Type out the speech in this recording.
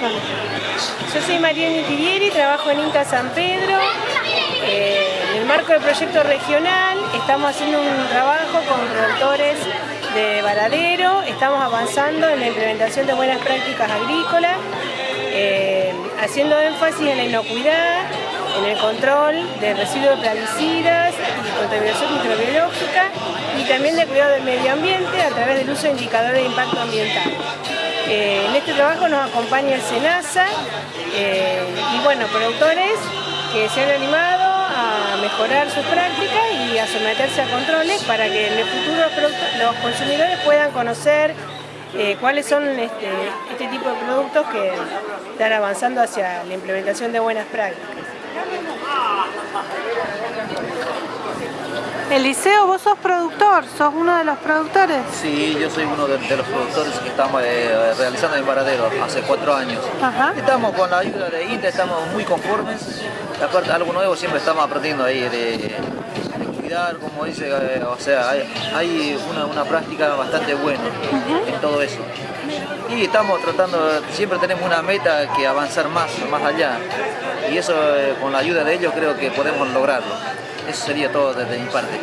Yo soy Mariana Tirieri, trabajo en Inca San Pedro. Eh, en el marco del proyecto regional estamos haciendo un trabajo con productores de Varadero, estamos avanzando en la implementación de buenas prácticas agrícolas, eh, haciendo énfasis en la inocuidad, en el control de residuos de plaguicidas y contaminación microbiológica y también de cuidado del medio ambiente a través del uso de indicadores de impacto ambiental. Eh, en este trabajo nos acompaña el SENASA eh, y bueno, productores que se han animado a mejorar sus prácticas y a someterse a controles para que en el futuro los consumidores puedan conocer eh, cuáles son este, este tipo de productos que están avanzando hacia la implementación de buenas prácticas. Eliseo, vos sos productor, sos uno de los productores. Sí, yo soy uno de, los productores que estamos eh, realizando en Paradero hace cuatro años. Estamos con la ayuda de INTA, estamos muy conformes. Aparte, algo nuevo siempre estamos aprendiendo ahí de, cuidar, como dice, eh, o sea, hay, una, práctica bastante buena en todo eso. Y estamos tratando, siempre tenemos una meta que avanzar más, más allá. Y eso, eh, con la ayuda de ellos, creo que podemos lograrlo. Eso sería todo desde mi parte.